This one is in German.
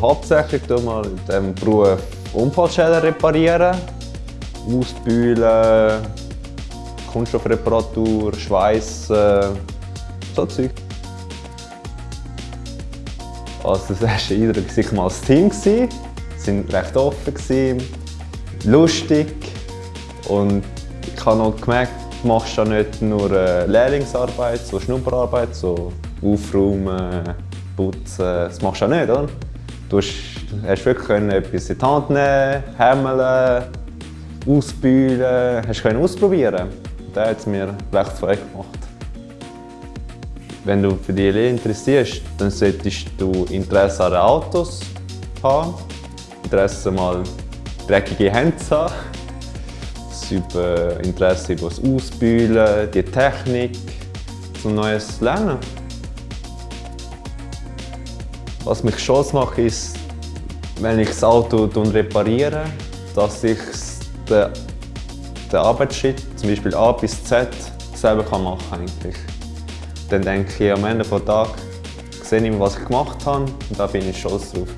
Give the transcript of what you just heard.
hauptsächlich mal in diesem Beruf Unfallschäden reparieren, ausbühlen, Kunststoffreparatur, Schweißen, so Zeug. Also das erste Eindruck war mal das Team. Sie waren recht offen, lustig und ich habe noch gemerkt, du machst ja nicht nur äh, Lehrlingsarbeit, so Schnupperarbeit, so Aufräumen, Putzen, das machst du ja nicht, oder? Du hast, wirklich etwas in die Hand nehmen, hämmeln, ausbühlen, hast können ausprobieren. Das hat es mir recht Freude gemacht. Wenn du für die Lehre interessierst, dann solltest du Interesse an Autos haben, Interesse mal dreckige Hände zu haben, Interesse über das Ausbühlen, die Technik, zum Neues lernen. Was mich stolz macht, ist, wenn ich das Auto repariere, dass ich den, den Arbeitsschritt, zum Beispiel A bis Z, selber machen kann. Dann denke ich am Ende des Tages, sehe ich, was ich gemacht habe und da bin ich stolz drauf.